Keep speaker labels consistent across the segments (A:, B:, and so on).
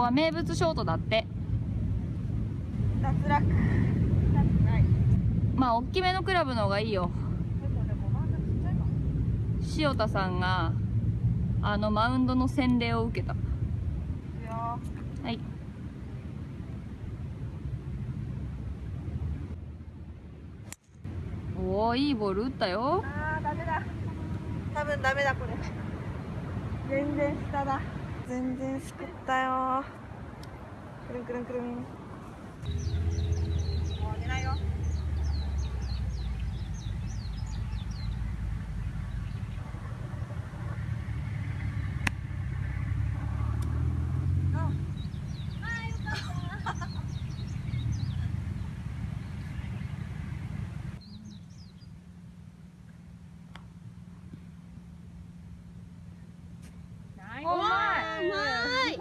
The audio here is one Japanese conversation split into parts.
A: ここは名物ショートだって。
B: 脱落。脱ない
A: まあ大きめのクラブの方がいいよ。塩田さんがあのマウンドの洗礼を受けた。はい。おおいいボール打ったよ。
B: あーダメだ。多分ダメだこれ。全然下だ全然すくったよ。くるんくるんくるん。もう寝ないよ
A: ナイ
B: うまいう
A: まい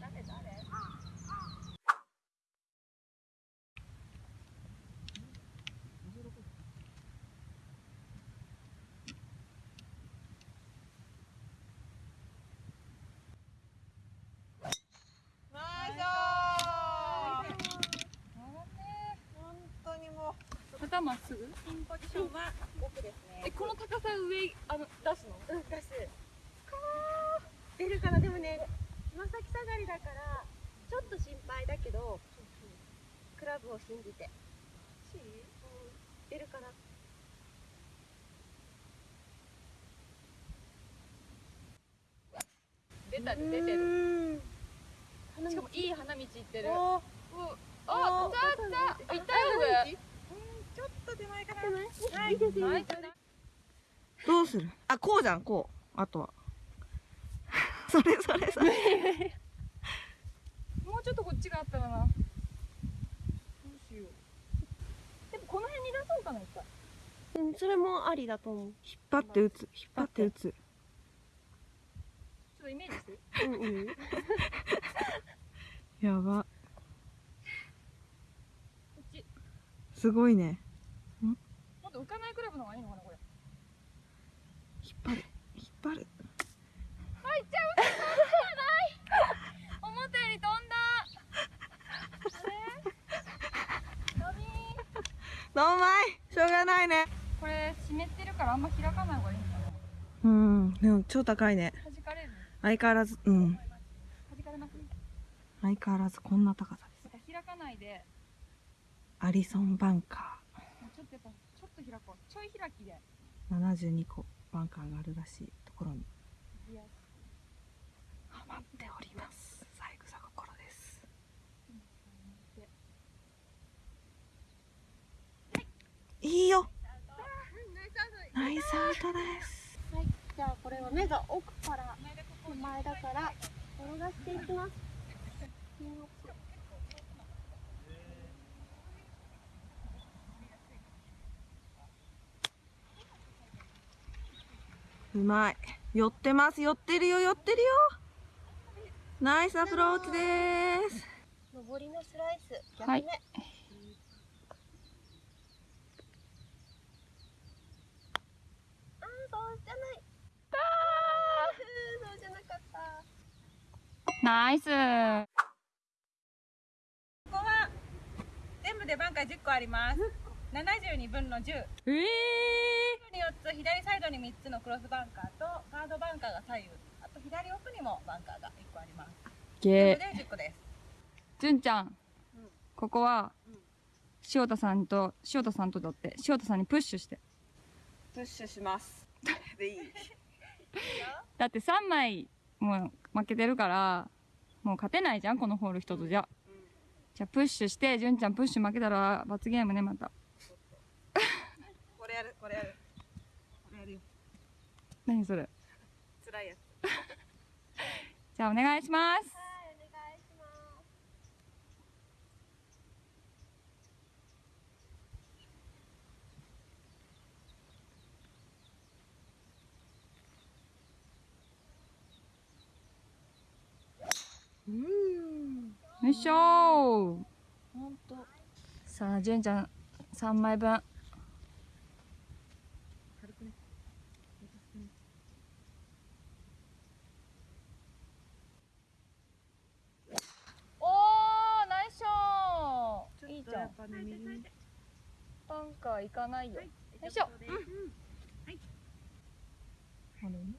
B: 誰誰ナイス本当にもう
A: 肩まっす。ぐ
B: ピンポジションは奥ですね
A: えこの高さ上あの出すの？
B: うん、出す。出るかな、でもね、つま先下がりだから、ちょっと心配だけど、クラブを信じて。出るかな。
A: 出た出てる。
B: る。
A: しかもいい花道行ってる。
B: おー。
A: うあ
B: お
A: 来た痛いよこれ
B: うん、ちょっと手前かな。
A: はいはい
B: どうする？あ、こうじゃん、こう。あとは。それそれそれ。
A: もうちょっとこっちがあったらなどうしようでもこの辺に出そうかな一回
C: うん、それもありだと思う。
B: 引っ張って打つ。引っ張って打つ。
A: ちょっとイメージして
C: うんうん。
B: やば。
A: こっち
B: すごいね。
A: もっと浮かないクラブの方がいいのかなこれ
B: 引っ張る。引っ張る。
A: あいっちゃうない思ったより飛んだあれダメ
B: どうまいしょうがないね。
A: これ湿ってるからあんま開かない方がいいんだね
B: うん。でも超高いね。
A: 弾かれる
B: 相変わらず、うん。
A: 弾かれます
B: 相変わらずこんな高さです。
A: 開かないで
B: アリソンバンカ
A: もうちょっとやっぱちょっと開こうちょい開きで
B: ー。72個バンカーがあるらしいところにハマっております。三枝心です。いいよ。ナイスアウトです。
C: はい。じゃあこれは目が奥から手前だから転がしていきます。ピン奥
B: うまい。寄ってます。寄ってるよ。寄ってるよ。ナイスアプローチです。
C: 上りのスライス。逆目。
A: はい
C: あーそうじゃない。あーそうじゃなかった。
A: ナイス
D: ここは全部でバンカー10個あります72分の10
A: ええ
D: に4つ左サイドに3つのクロスバンカーとガードバンカーが左右。あと左奥にもバンカーが1個あります。
A: ー、
D: 全部で10個です。
A: じゅんちゃん、ここは、塩田さんと塩田さんとだって塩田さんにプッシュして。
B: プッシュします。でいい。
A: だって3枚もう負けてるからもう勝てないじゃんこのホール一つじゃ、じゃあプッシュしてじゅんちゃんプッシュ負けたら罰ゲームねまた
B: これやる、これやる。これやるよ。
A: 何それ？
B: 辛いやつ。
A: じゃあお願いします
C: はい、お願いします。
B: うん。
A: よいしょー
B: ほんと。
A: さあじゅんちゃん3枚分
B: おーナイスショー。いいじゃん。
A: バンカー行かないよ、はい、よいしょ、うん、はい。
B: あれ？ね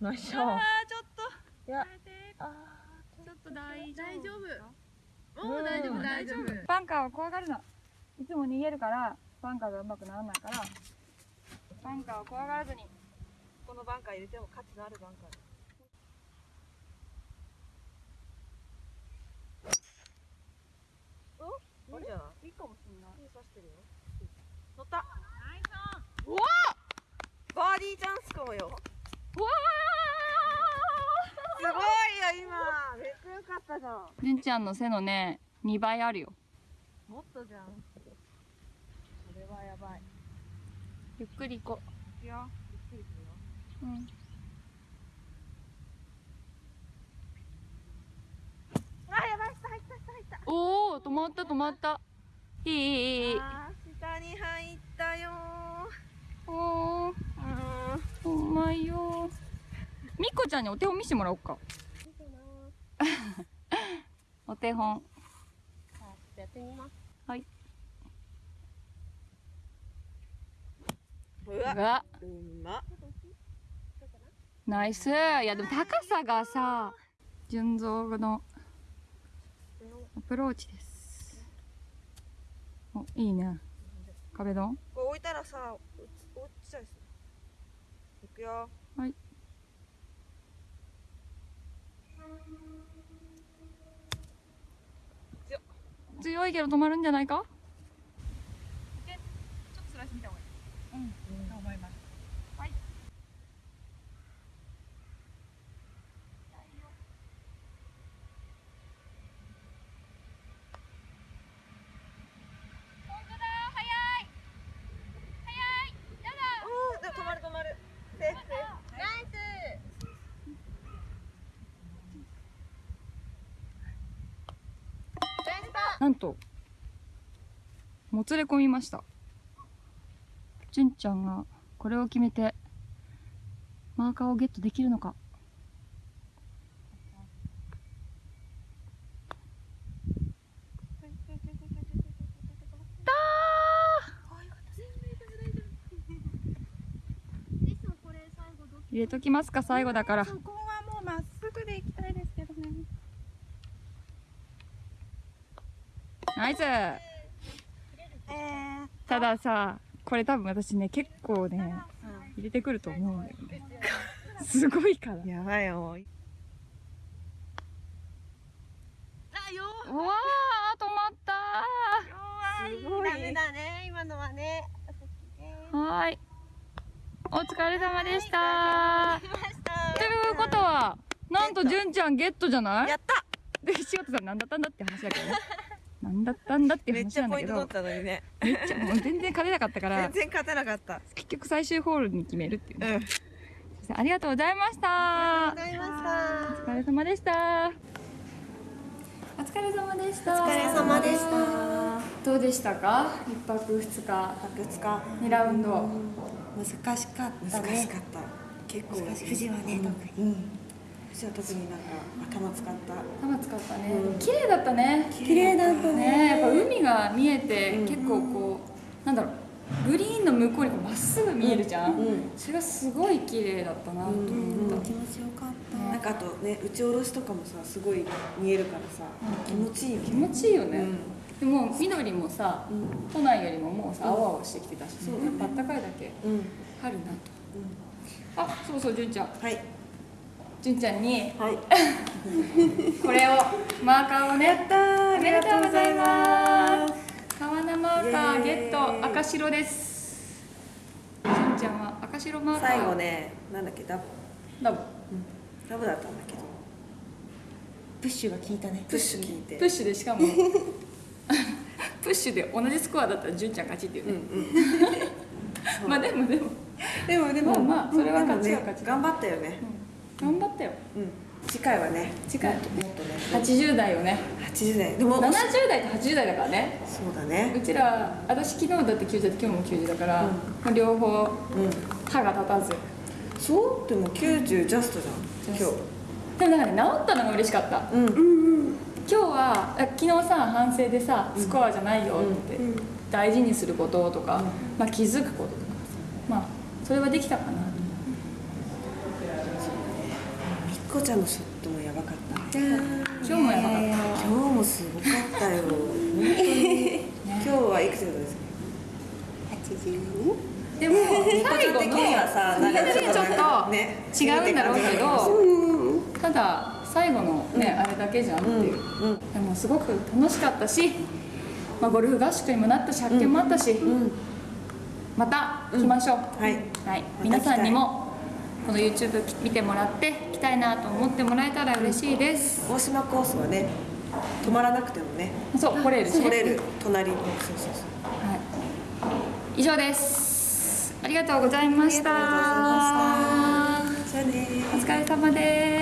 B: ナイスショー。
D: あーちょっと。
B: いや。
D: あ
A: ちょっと大丈夫
D: 大丈夫
B: もう大丈夫大丈夫。
A: バンカーを怖がるな。いつも逃げるからバンカーがうまくならないから。バンカーを怖がらずに
B: このバンカー入れても価値のあるバンカーお？いいんじゃない
A: いいかもしれない。
B: いい刺してるよ。乗った。うわバーディーチャンスかもよ。
A: わ
B: すごいよ今かったじゃん。
A: ーじゅんちゃんの背のね2倍あるよ。
B: もっとじゃん。それはやばい。
A: ゆっくり行こ
B: いくよ。ゆっくりするよ。
A: う、うん、
B: あやばい下入った下入った。
A: おお止まった止まった。いいいいいい。
B: 下に入ったよ
A: おー。
B: ーうん。
A: うまいよみっこちゃんにお手本見せてもらおうか。お手本。
C: やってみます。
A: はい。
B: うわ。
A: う
B: ま。
A: ナイス。いやでも高さがさ純蔵のアプローチです。おいいね。壁ドン。
B: これ置いたらさ落ち落ちちゃいそう。いくよ。
A: はい強いけど止まるんじゃないか
D: ちょっとスライス見た方がいいうんと思います
A: 本当だ早い早いやだ
B: おおでも止まる止まるセーフセーフ
D: ナイス
A: なんともつれ込みました。純ちゃんがこれを決めてマーカーをゲットできるのか。入れときますか最後だから
D: そこはもうまっすぐで行きたいですけどね
A: ナイス。
B: え
A: たださこれ多分私ね結構ね入れてくると思うんだよね。すごいから。
B: ー、やばいよ。もう
A: うわー止まった。
B: すごい。
C: ダメだね今のはね。
A: ーはーい。お疲れ様でした。ということはなんと純ちゃんゲットじゃない？
B: やった。
A: で仕事さん何だったんだって話だけどね何だったんだって
B: めっ
A: 話
B: ちゃポイント
A: なんだけど
B: 取ったのにね。
A: めっちゃもう全然勝てなかったから
B: 全然勝てなかった。
A: 結局最終ホールに決めるっていうね、
B: うん。
A: ありがとうございました。
C: ございました。
A: お疲れ様でした。お疲れ様でした。
C: お疲れ様でした。
A: どうでしたか？一泊二日
B: 2日。
A: 二ラウンド。
C: 難しかった
B: 難しかった。結構
C: 難しい富士はね特に
B: うん富士は特になんか頭使った。
A: 頭使ったね、綺麗だったね。
C: 綺麗だった
A: ね。やっぱ海が見えて、
B: うん。
A: 結構こうなんだろう。グリーンの向こうにまっすぐ見えるじゃん、
B: うん。
A: それがすごい綺麗だったなと思った、
B: うん。
C: 気持ちよかった。
B: なんかあとね打ち下ろしとかもさすごい見えるからさ、
A: うん。
B: 気持ちいいよね。
A: 気持ちいいよね、
B: うん。
A: でも緑もさ
B: うん。
A: 都内よりももうさ青々してきてたし、
B: そうだね。
A: やっぱあったかいだけ
B: うん、うん、
A: 春なとあそうそう純ちゃん。
B: はい
A: 純ちゃんに。
B: はい。
A: これをマーカーをね。
B: やったー
A: おめでとうございます。川名マーカーゲット赤白です。純ちゃんは赤白マーカー。
B: 最後ねなんだっけ？ダブ
A: ダブ
B: ダブだったんだけど。
C: プッシュが効いたね。
B: プッシュ聞いて。
A: プッシュでしかも。プッシュで同じスコアだったら純ちゃん勝ちっていう
B: うん
A: ね、
B: うん。
A: まあでもでも。
B: でもでも
A: まあまあそれは勝ちは勝ち
B: 頑張ったよね
A: 頑張ったよ。
B: うん。次回はね
A: 次回。
B: もっとね。
A: 80代をね。
B: 80代。でも
A: 70代と80代だからね。
B: そうだね。
A: うちら私昨日だって90だって今日も90だから、
B: うん。
A: まあ両方
B: うん。
A: 歯が立たず。
B: そう？でも90ジャストじゃん。今日。
A: でもなんかね治ったのが嬉しかった。
B: うん。
A: 今日はあ昨日さ反省でさスコアじゃないよって、大事にすることとか、まあ、気づくこととかまあそれはできたかな
B: みっこちゃんのショットもやばかった
A: 今日もやばかった。
B: 今日もすごかったよ。本当に。今日はいくつですか？82
A: でも最後
B: 的
A: のちょっと
B: ね。
A: 違うんだろうけどただ最後のね、あれだけじゃんっていう、
B: うん。
A: でもすごく楽しかったし、まあ、ゴルフ合宿にもなったし発見もあったし、また来ましょう、
B: はい。
A: はい、皆さんにもこの YouTube 見てもらって来たいなと思ってもらえたら嬉しいです、
B: 大島コースはね止まらなくてもね。
A: そう来れるし、ね、
B: 取れる。隣。にそうそうそう。
A: はい、以上です。ありがとうございました。
B: ありがとうございました。じゃあね
A: お疲れ様です